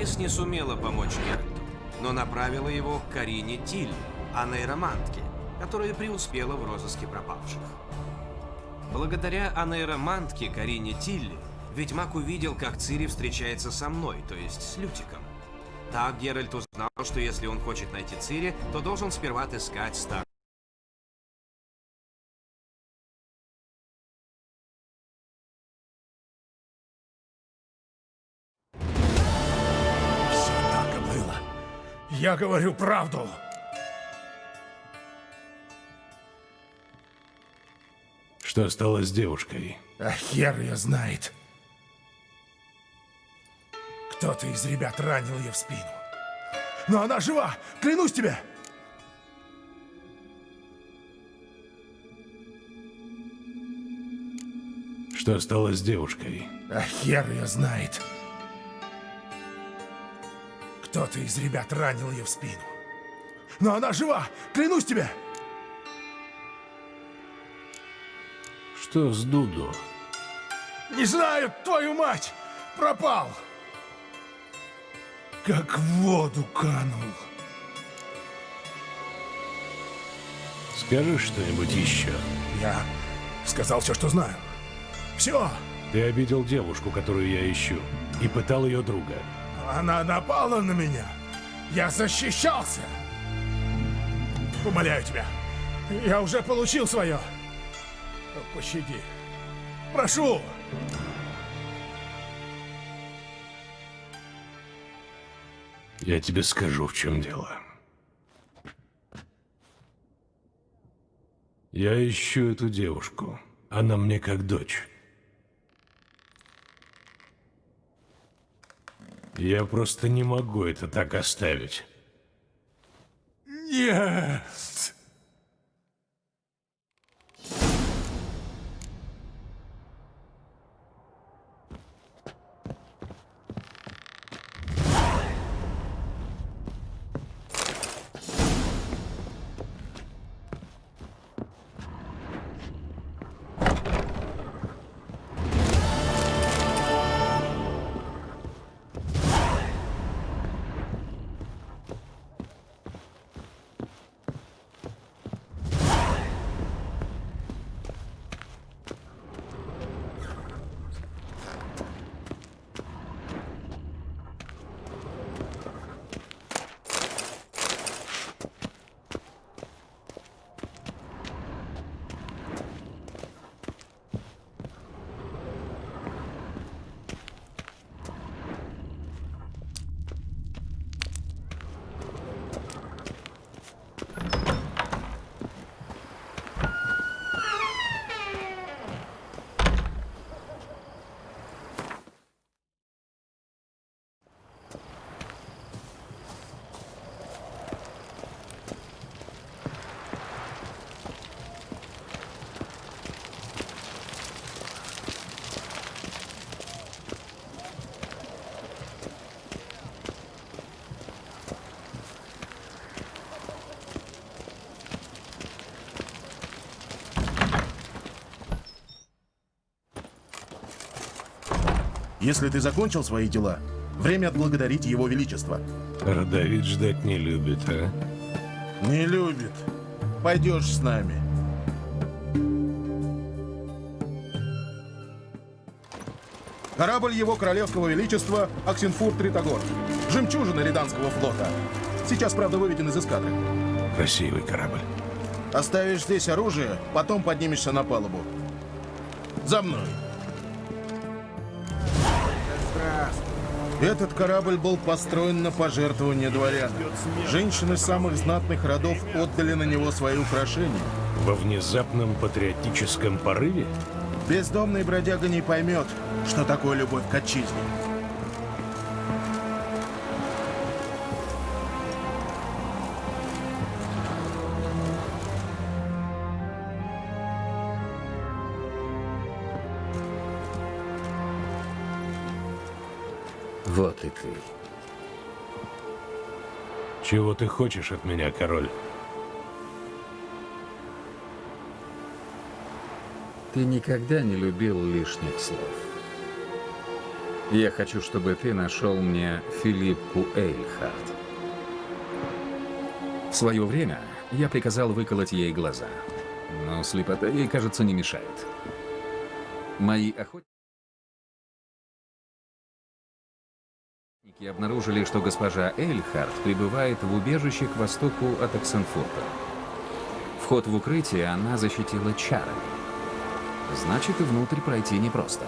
Трис не сумела помочь Геральту, но направила его к Карине Тиль, а нейромантке, которая преуспела в розыске пропавших. Благодаря анейромантке Карине Тилли, ведьмак увидел, как Цири встречается со мной, то есть с Лютиком. Так Геральт узнал, что если он хочет найти Цири, то должен сперва отыскать старую Я говорю правду. Что стало с девушкой? А хер ее знает. Кто-то из ребят ранил ее в спину. Но она жива, клянусь тебе! Что стало с девушкой? А хер ее знает. Кто-то из ребят ранил ее в спину. Но она жива, клянусь тебе! Что с Дуду? Не знаю, твою мать! Пропал! Как в воду канул. Скажи что-нибудь еще. Я сказал все, что знаю. Все! Ты обидел девушку, которую я ищу, и пытал ее друга. Она напала на меня. Я защищался. Умоляю тебя. Я уже получил свое. Пощади. Прошу. Я тебе скажу, в чем дело. Я ищу эту девушку. Она мне как дочь. Я просто не могу это так оставить. Нет. Если ты закончил свои дела, время отблагодарить его величество. Родовид ждать не любит, а? Не любит. Пойдешь с нами. Корабль его королевского величества Аксенфур Тритогор. Жемчужина Риданского флота. Сейчас, правда, выведен из эскадры. Красивый корабль. Оставишь здесь оружие, потом поднимешься на палубу. За мной. Этот корабль был построен на пожертвование дворян. Женщины самых знатных родов отдали на него свои украшения. Во внезапном патриотическом порыве? Бездомный бродяга не поймет, что такое любовь к отчизне. Ты. Чего ты хочешь от меня, король? Ты никогда не любил лишних слов. Я хочу, чтобы ты нашел мне Филиппу Эйльхарт. В свое время я приказал выколоть ей глаза. Но слепота ей, кажется, не мешает. Мои охотники обнаружили, что госпожа Эйльхарт пребывает в убежище к востоку от Оксенфурта. Вход в укрытие она защитила чарами. Значит, и внутрь пройти непросто.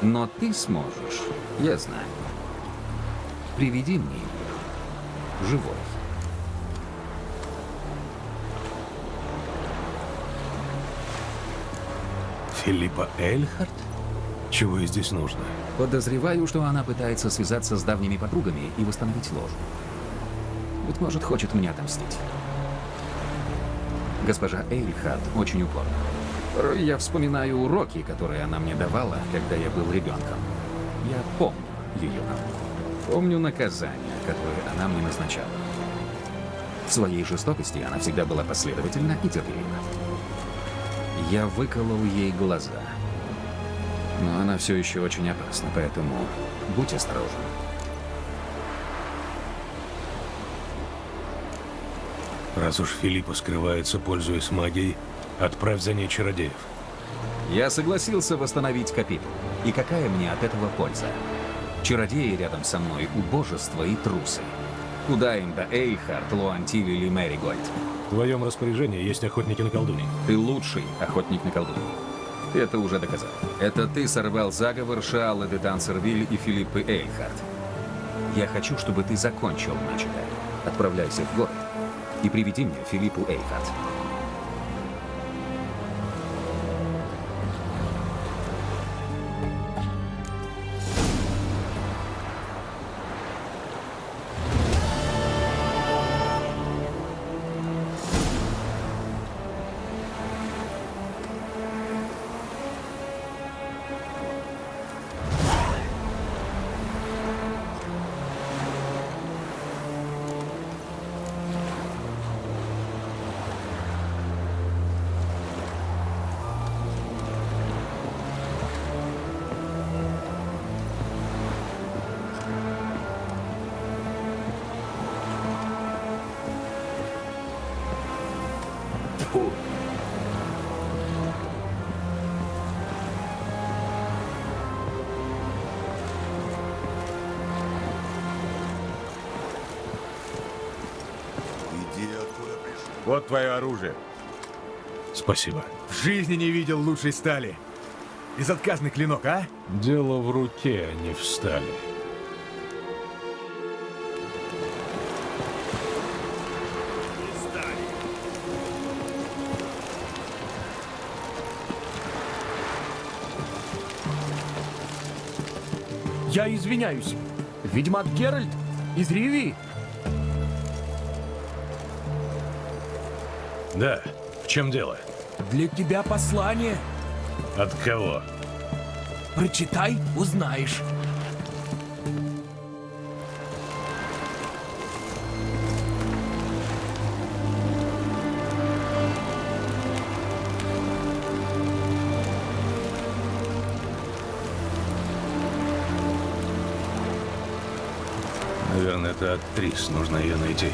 Но ты сможешь, я знаю. Приведи мне ее, живой. Филиппа Эльхарт? Чего ей здесь нужно? Подозреваю, что она пытается связаться с давними подругами и восстановить ложу. Быть может, хочет мне отомстить. Госпожа Эйльхарт очень упорна. Я вспоминаю уроки, которые она мне давала, когда я был ребенком. Я помню ее науку. Помню наказания, которые она мне назначала. В своей жестокости она всегда была последовательна и терпелива. Я выколол ей глаза. Но она все еще очень опасна, поэтому будь осторожен. Раз уж Филиппа скрывается, пользуясь магией, отправь за ней чародеев. Я согласился восстановить капитул. И какая мне от этого польза? Чародеи рядом со мной — убожество и трусы. Куда им до Эйхард, Луантиль или Мэригольд? В твоем распоряжении есть охотники на колдуней. Ты лучший охотник на колдунью. Это уже доказал. Это ты сорвал заговор Шаала де Тансервиль и Филиппы Эйхард. Я хочу, чтобы ты закончил начатое. Отправляйся в город и приведи мне Филиппу Эйхард. Вот твое оружие. Спасибо. В жизни не видел лучшей стали. Безотказный клинок, а? Дело в руке, а не в стали. Я извиняюсь. Ведьмак Геральт из Ривии? Да, в чем дело? Для тебя послание. От кого? Прочитай, узнаешь. Наверное, это актрис. Нужно ее найти.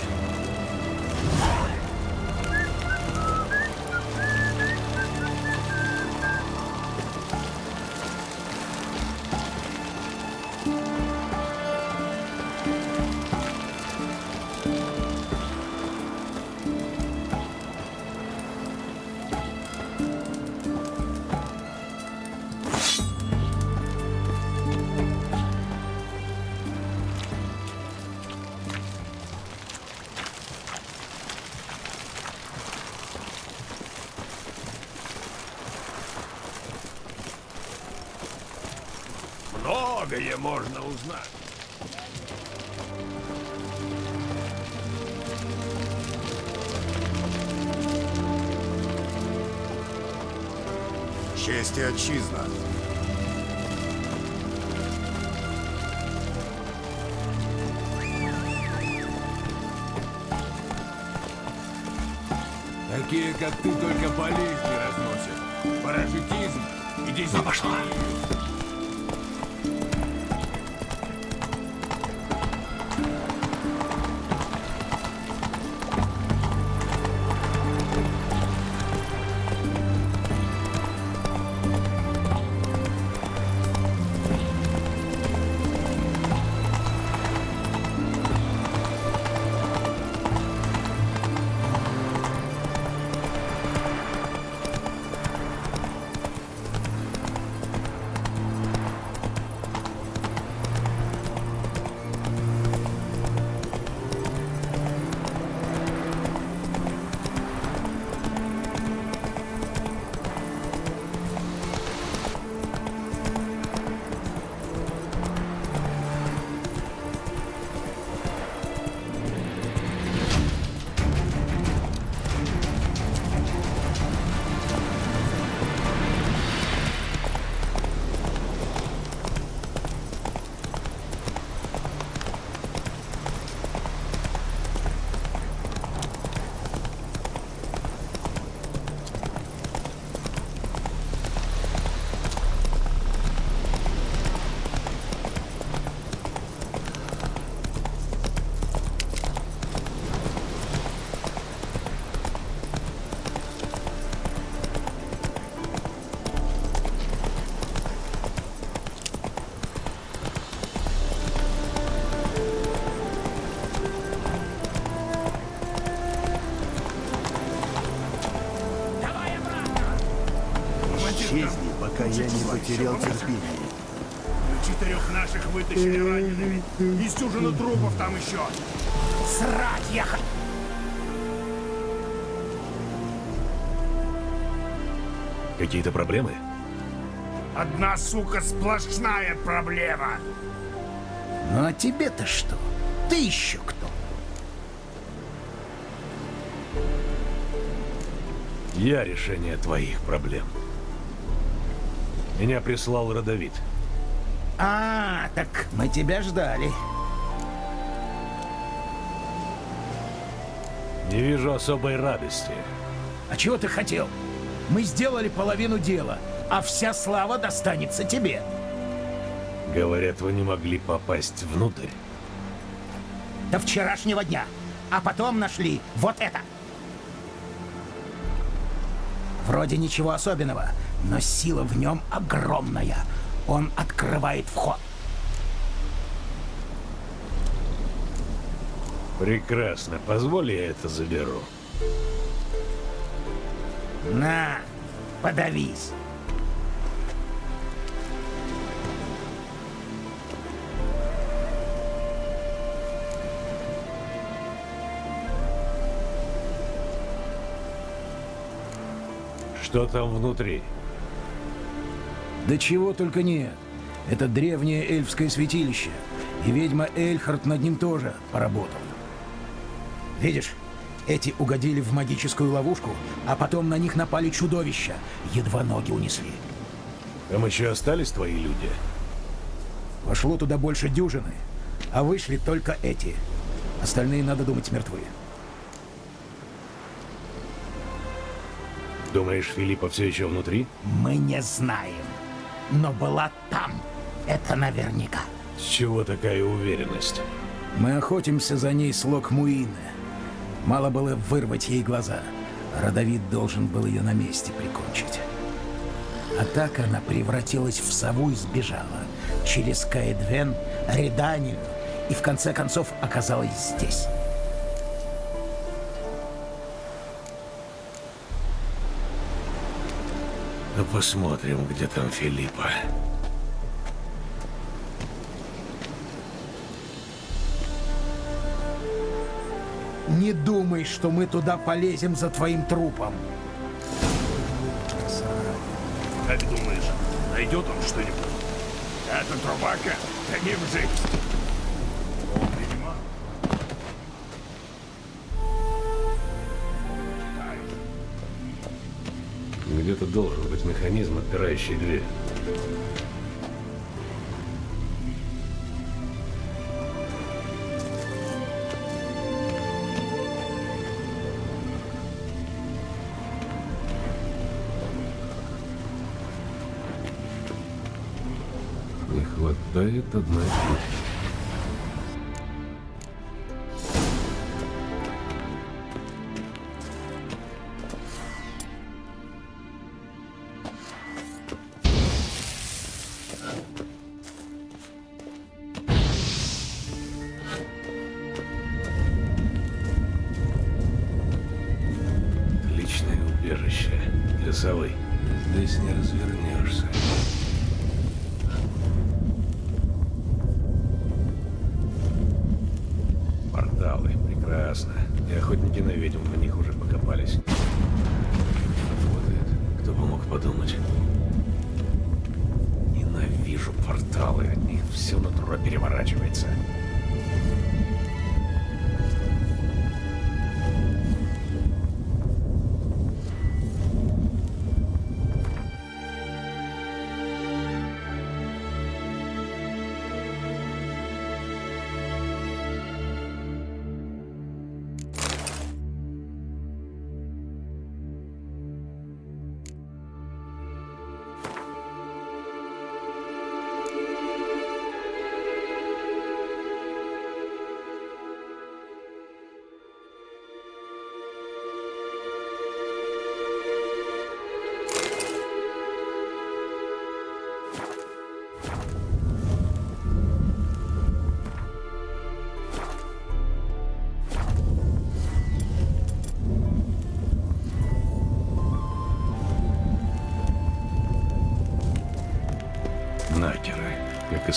Такие, как Исчезни, пока я не потерял терпение. Четырех наших вытащили ранеными. Из дюжины трупов там еще. Срать я х- Какие-то проблемы? Одна, сука, сплошная проблема. Ну а тебе-то что? Ты еще кто? Я решение твоих проблем. Меня прислал Родовид. А, так мы тебя ждали. Не вижу особой радости. А чего ты хотел? Мы сделали половину дела, а вся слава достанется тебе. Говорят, вы не могли попасть внутрь. До вчерашнего дня. А потом нашли вот это. Вроде ничего особенного, но сила в нем огромная. Он открывает вход. Прекрасно. Позволь я это заберу. На, подавись. Что там внутри? Да чего только нет. Это древнее эльфское святилище. И ведьма Эльхард над ним тоже поработала. Видишь, эти угодили в магическую ловушку, а потом на них напали чудовища. Едва ноги унесли. Там еще остались твои люди? Вошло туда больше дюжины, а вышли только эти. Остальные, надо думать, мертвы. Думаешь, Филиппа все еще внутри? Мы не знаем. Но была там. Это наверняка. С чего такая уверенность? Мы охотимся за ней с Локмуины. Мало было вырвать ей глаза. Родовид должен был ее на месте прикончить. А так она превратилась в сову и сбежала. Через Каэдвен, Реданию и в конце концов оказалась здесь. Ну, посмотрим, где там Филиппа. Не думай, что мы туда полезем за твоим трупом. Как думаешь, найдет он что-нибудь? Это трубака, да не где-то должен быть механизм, отпирающий дверь. Не хватает одной штуки.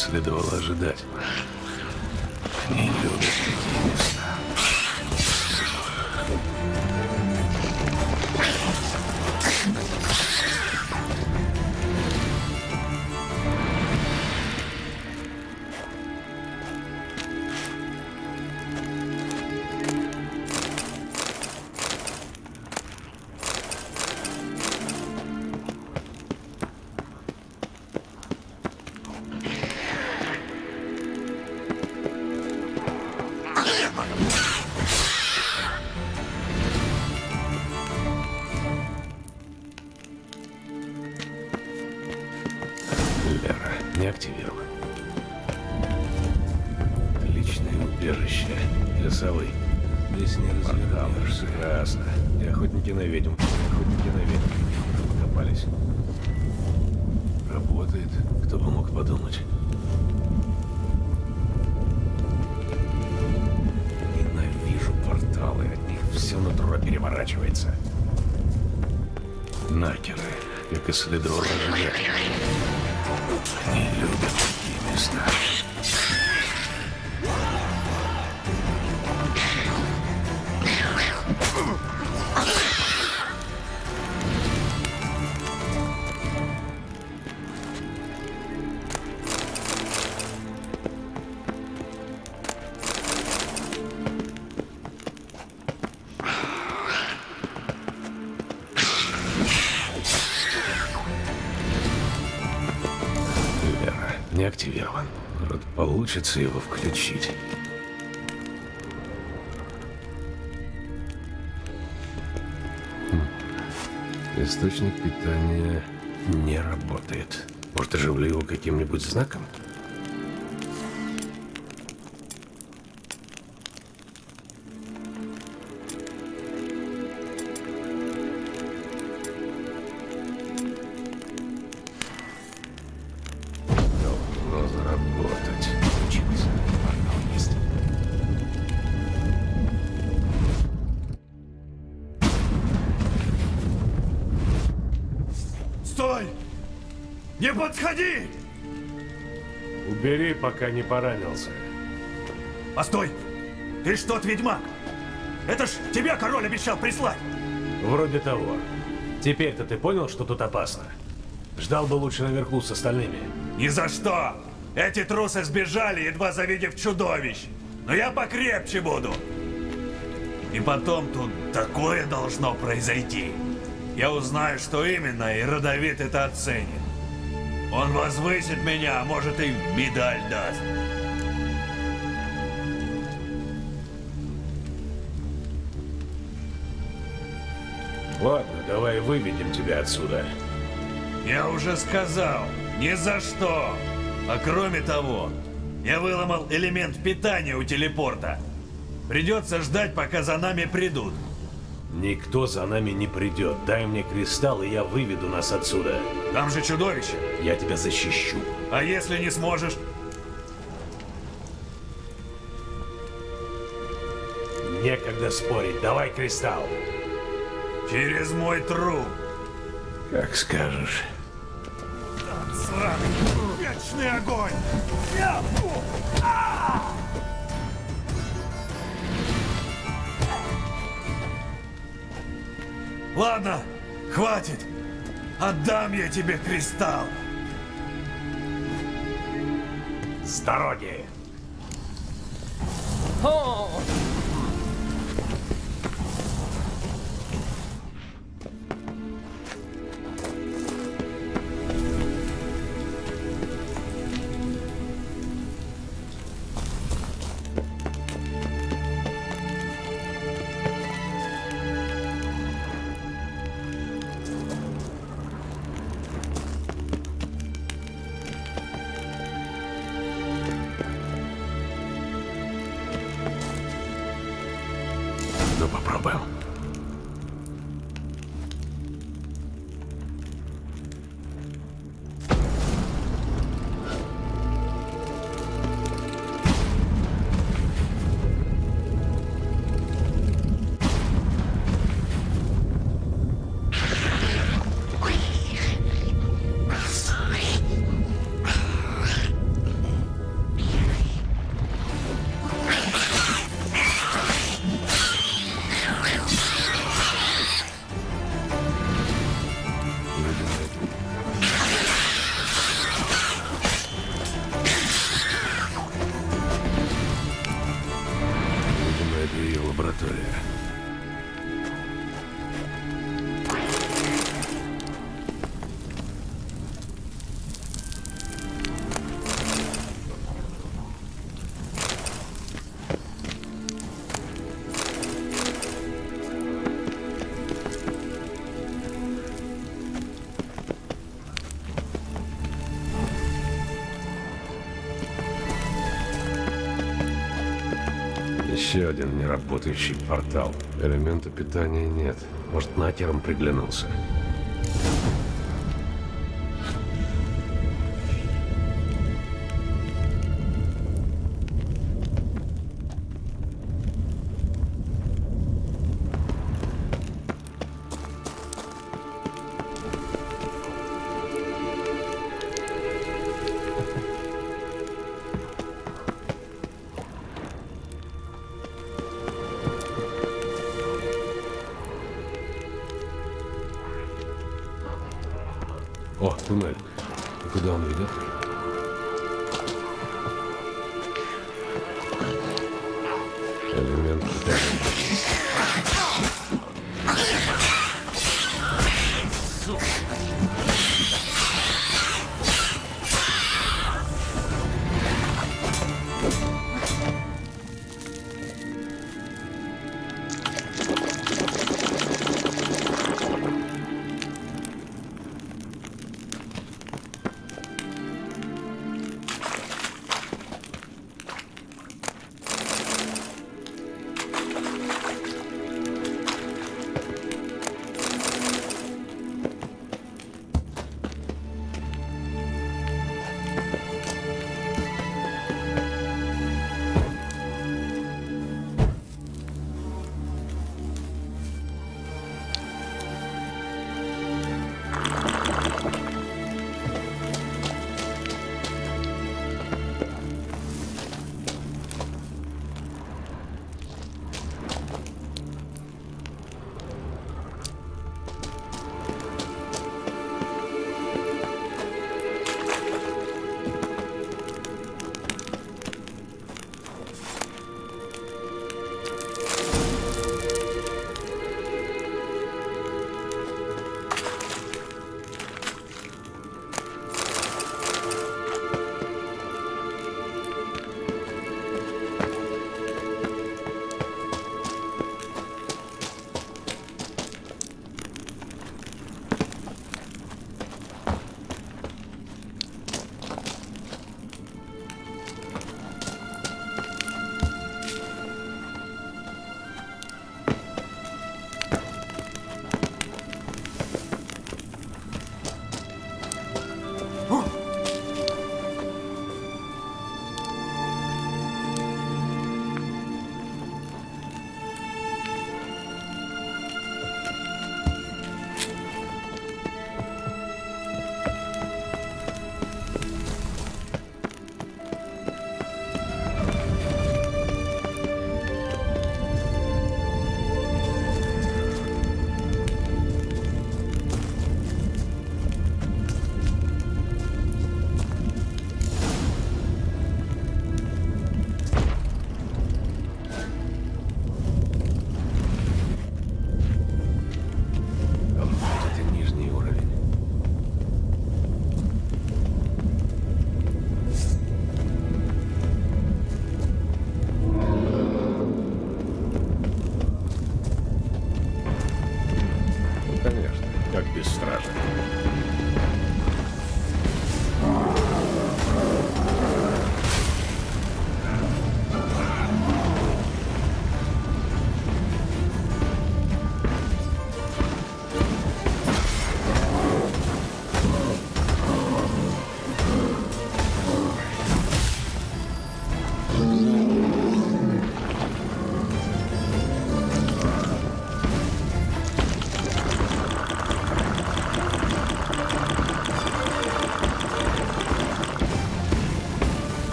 Следовало ожидать. Активирован. Отличное убежище для совы. Здесь не развернешься. Прекрасно. И охотники на ведьм. Охотники на ведьм. Уже покопались. Работает. Кто бы мог подумать. Ненавижу порталы. От них все нутро переворачивается. Накеры, как и следовало ожидать. Они любят такие места. Получится его включить. Хм. Источник питания не работает. Может, оживлю его каким-нибудь знаком? Не подходи! Убери, пока не поранился. Постой! Ты ж тот ведьмак! Это ж тебя король обещал прислать! Вроде того. Теперь-то ты понял, что тут опасно? Ждал бы лучше наверху с остальными. Ни за что! Эти трусы сбежали, едва завидев чудовищ! Но я покрепче буду! И потом тут такое должно произойти. Я узнаю, что именно, и Родовит это оценит. Он возвысит меня, а может и медаль даст. Ладно, давай выведем тебя отсюда. Я уже сказал, ни за что. А кроме того, я выломал элемент питания у телепорта. Придется ждать, пока за нами придут. Никто за нами не придет. Дай мне кристалл, и я выведу нас отсюда. Там же чудовище. Я тебя защищу. А если не сможешь? Некогда спорить. Давай кристалл. Через мой труп. Как скажешь. Сраный вечный огонь! Ладно, хватит. Отдам я тебе кристалл. С дороги! Ну, Еще один неработающий портал. Элемента питания нет. Может, накером приглянулся. there.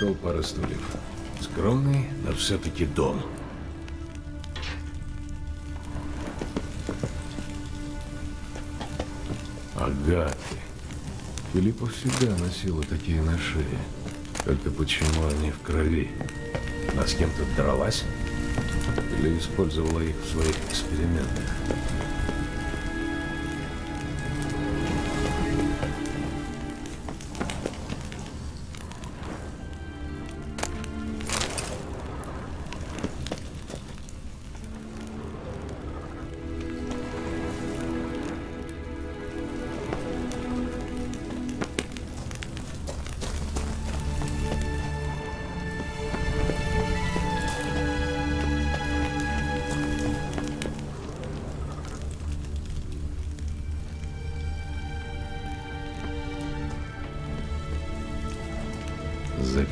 Стол, пара стульев. Скромный, но все-таки дом. Агаты. Филиппов всегда носила такие на шее. Только почему они в крови? Она с кем-то дралась? Или использовала их в своих экспериментах?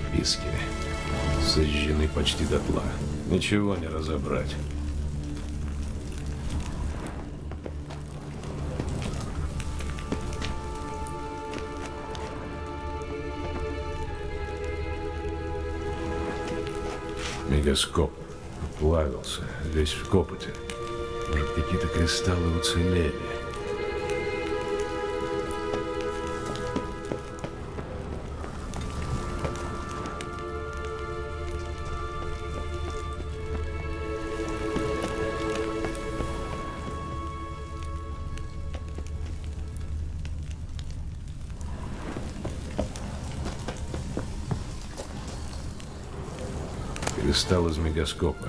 Записки. Сожжены почти дотла. Ничего не разобрать. Мегаскоп плавился, весь в копоте. Может, какие-то кристаллы уцелели. Кристалл из мегаскопа.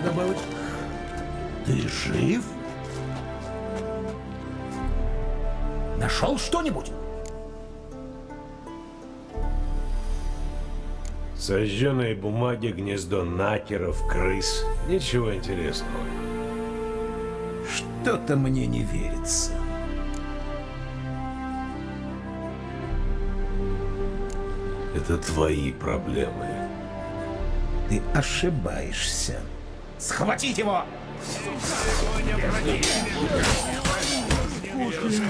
надо было. Ты жив? Нашел что-нибудь? Сожженные бумаги, гнездо накеров, крыс. Ничего интересного. Что-то мне не верится. Это твои проблемы. Ты ошибаешься. Схватить его! Быстрей!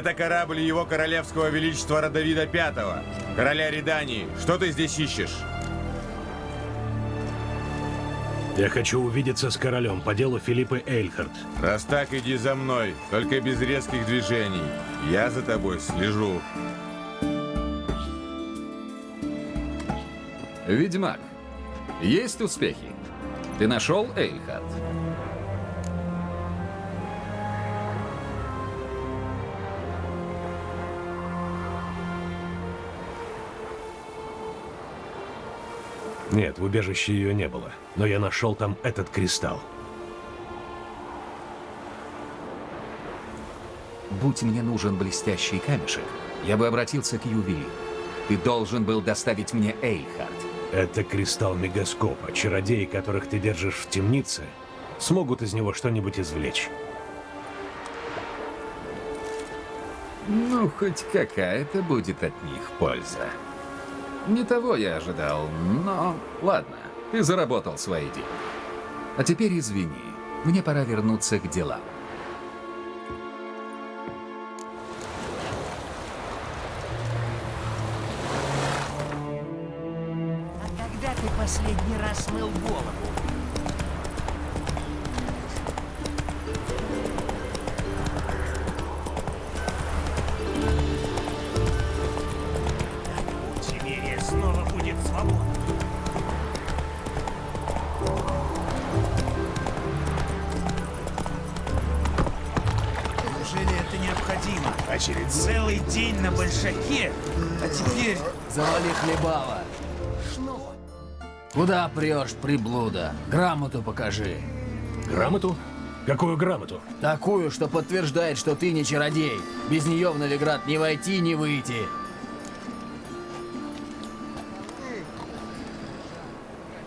Это корабль его королевского величества Родовида Пятого, короля Редании. Что ты здесь ищешь? Я хочу увидеться с королем по делу Филиппа Эйльхард. Раз так, иди за мной, только без резких движений. Я за тобой слежу. Ведьмак, есть успехи? Ты нашел Эйльхард? Нет, в убежище ее не было. Но я нашел там этот кристалл. Будь мне нужен блестящий камешек, я бы обратился к ювелиру. Ты должен был доставить мне Эйльхард. Это кристалл мегаскопа. Чародеи, которых ты держишь в темнице, смогут из него что-нибудь извлечь. Ну, хоть какая-то будет от них польза. Не того я ожидал, но ладно, ты заработал свои деньги. А теперь извини, мне пора вернуться к делам. А когда ты последний раз мыл голову? Завали хлебала. Куда прешь, приблуда? Грамоту покажи. Грамоту? Какую грамоту? Такую, что подтверждает, что ты не чародей. Без нее в Новиград не войти, не выйти.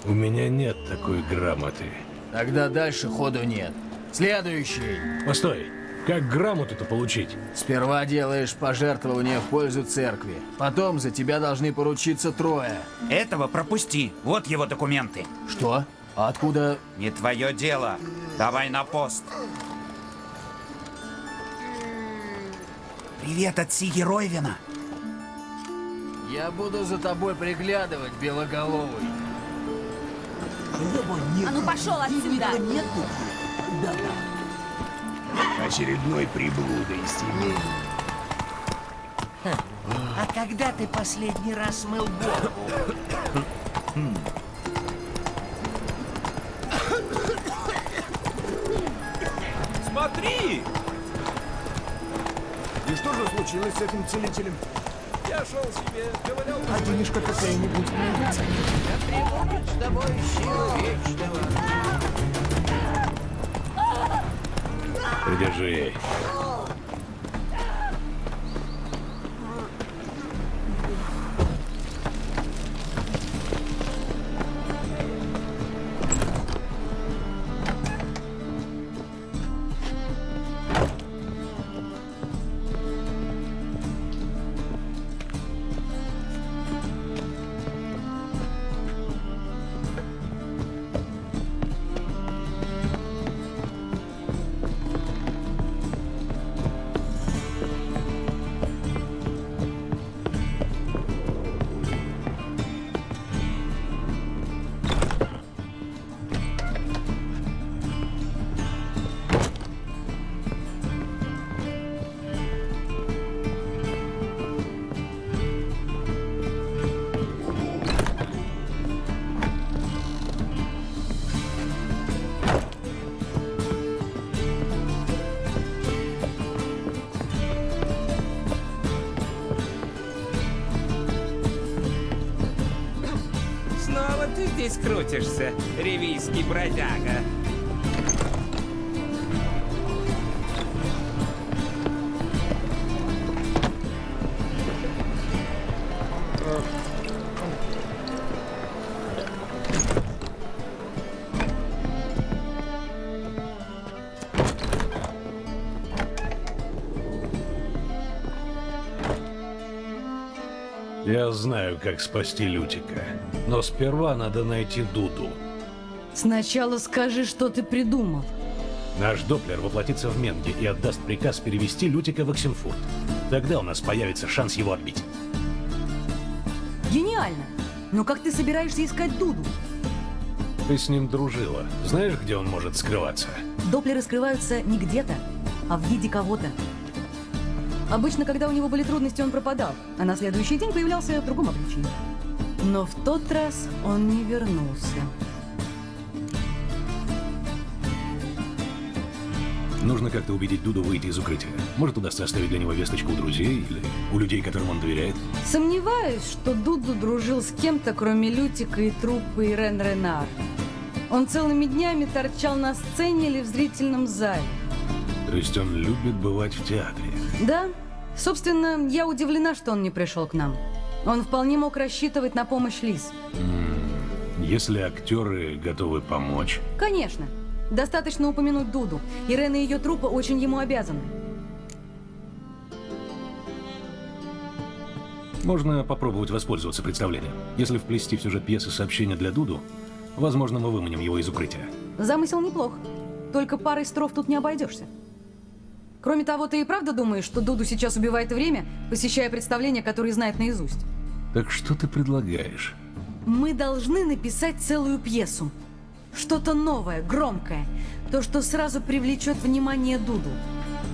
У меня нет такой грамоты. Тогда дальше ходу нет. Следующий. Постой, как грамоту-то получить? Сперва делаешь пожертвование в пользу церкви. Потом за тебя должны поручиться трое. Этого пропусти. Вот его документы. Что? А откуда... Не твое дело. Давай на пост. Привет от Сиги Ройвина. Я буду за тобой приглядывать, белоголовый. А ну пошел отсюда! Очередной приблудой из семей. А когда ты последний раз мыл голову? Смотри! И что же случилось с этим целителем? Я шел себе, ковылял А денежка какая-нибудь найдется? С тобой сила вечного. Придержи. Здесь крутишься, ревийский бродяга. Я знаю, как спасти Лютика. Но сперва надо найти Дуду. Сначала скажи, что ты придумал. Наш Доплер воплотится в Менге и отдаст приказ перевести Лютика в Оксенфурт. Тогда у нас появится шанс его отбить. Гениально! Но как ты собираешься искать Дуду? Ты с ним дружила. Знаешь, где он может скрываться? Доплеры скрываются не где-то, а в виде кого-то. Обычно, когда у него были трудности, он пропадал, а на следующий день появлялся в другом обличии. Но в тот раз он не вернулся. Нужно как-то убедить Дуду выйти из укрытия. Может, удастся оставить для него весточку у друзей или у людей, которым он доверяет. Сомневаюсь, что Дуду дружил с кем-то, кроме Лютика и труппы Ирен Ренар. Он целыми днями торчал на сцене или в зрительном зале. То есть он любит бывать в театре. Да, собственно, я удивлена, что он не пришел к нам. Он вполне мог рассчитывать на помощь Лиз. Если актеры готовы помочь, Конечно. Достаточно упомянуть Дуду. Ирена и ее труппа очень ему обязаны. можно попробовать воспользоваться представлением. Если вплести в сюжет пьесы сообщение для Дуду, возможно, мы выманим его из укрытия. Замысел неплох. Только парой строф тут не обойдешься. Кроме того, ты и правда думаешь, что Дуду сейчас убивает время, посещая представления, которые знает наизусть? Так что ты предлагаешь? Мы должны написать целую пьесу. Что-то новое, громкое. То, что сразу привлечет внимание Дуду.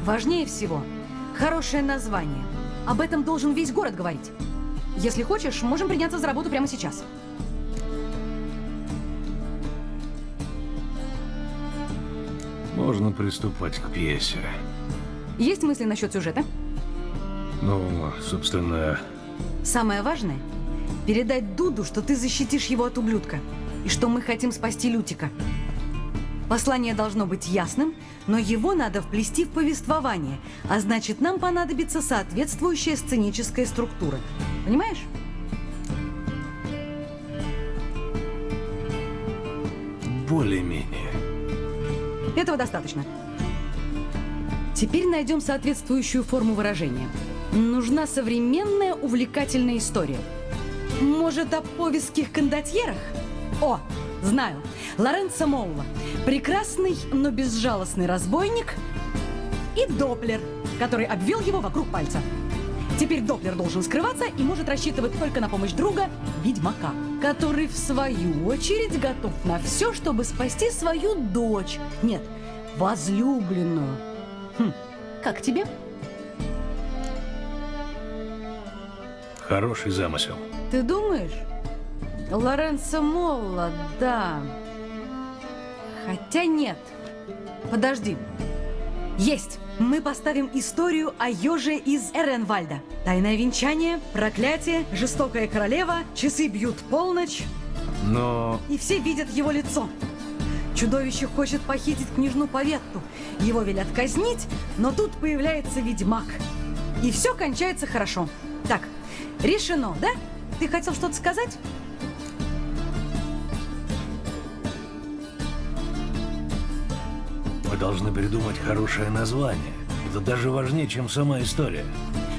Важнее всего – хорошее название. Об этом должен весь город говорить. Если хочешь, можем приняться за работу прямо сейчас. Можно приступать к пьесе. Есть мысли насчет сюжета? Ну, собственно, Самое важное – передать Дуду, что ты защитишь его от ублюдка. И что мы хотим спасти Лютика. Послание должно быть ясным, но его надо вплести в повествование, а значит, нам понадобится соответствующая сценическая структура. Понимаешь? более-менее. Этого достаточно. Теперь найдем соответствующую форму выражения. Нужна современная увлекательная история. Может, о повестских кондотьерах? О, знаю. Лоренцо Молла. Прекрасный, но безжалостный разбойник и Доплер, который обвел его вокруг пальца. Теперь Доплер должен скрываться и может рассчитывать только на помощь друга, ведьмака, который в свою очередь готов на все, чтобы спасти свою дочь. Нет, возлюбленную. Хм, как тебе? Хороший замысел. Ты думаешь? Лоренцо Молла, да. Хотя нет. Подожди. Есть! Мы поставим историю о еже из Эренвальда. Тайное венчание, проклятие, жестокая королева, часы бьют полночь, Но... и все видят его лицо. Чудовище хочет похитить княжну Поветту. Его велят казнить, но тут появляется ведьмак. И все кончается хорошо. Так, решено, да? Ты хотел что-то сказать? Мы должны придумать хорошее название. Это даже важнее, чем сама история.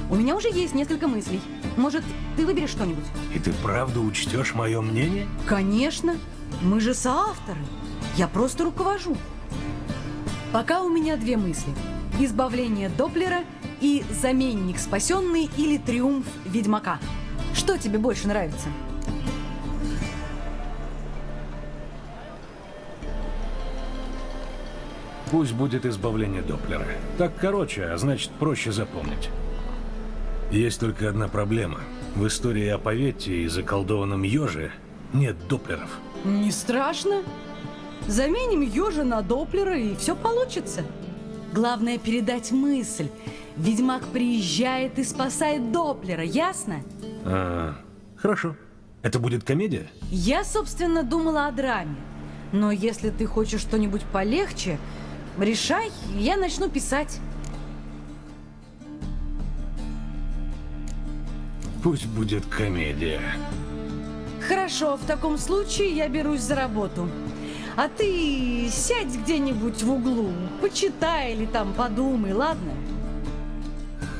У меня уже есть несколько мыслей. Может, ты выберешь что-нибудь? И ты правда учтешь мое мнение? Конечно. Мы же соавторы. Я просто руковожу. Пока у меня две мысли. Избавление Доплера и заменник спасенный или триумф Ведьмака. Что тебе больше нравится? Пусть будет избавление Доплера. Так короче, а значит проще запомнить. Есть только одна проблема. В истории о Поветте и заколдованном еже нет Доплеров. Не страшно. Заменим ежа на Доплера, и все получится. Главное передать мысль. Ведьмак приезжает и спасает Доплера, ясно? А, хорошо. Это будет комедия? Я, собственно, думала о драме. Но если ты хочешь что-нибудь полегче, решай, я начну писать. Пусть будет комедия. Хорошо, в таком случае я берусь за работу. А ты сядь где-нибудь в углу, почитай или там подумай, ладно?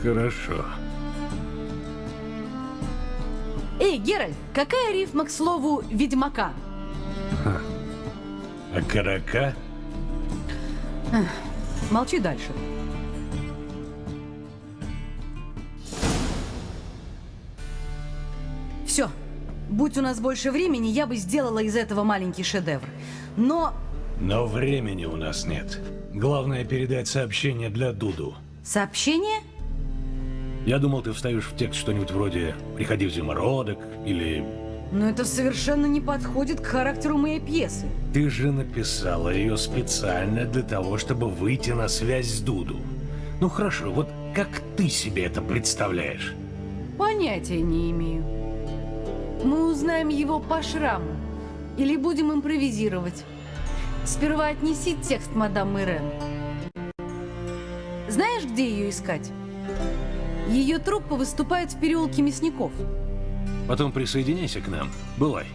Хорошо. Эй, Геральт, какая рифма к слову «ведьмака»? А карака? Молчи дальше. Будь у нас больше времени, я бы сделала из этого маленький шедевр. Но Но времени у нас нет. Главное передать сообщение для Дуду. сообщение? Я думал, ты вставишь в текст что-нибудь вроде «Приходи в зимородок» или Но это совершенно не подходит к характеру моей пьесы. «Ты же написала ее специально для того, чтобы выйти на связь с Дуду». Ну хорошо, вот как ты себе это представляешь? Понятия не имею. Мы узнаем его по шраму. Или будем импровизировать. Сперва отнеси текст мадам Мирен. Знаешь, где ее искать? Ее труппа выступает в переулке мясников. Потом присоединяйся к нам. Бывай.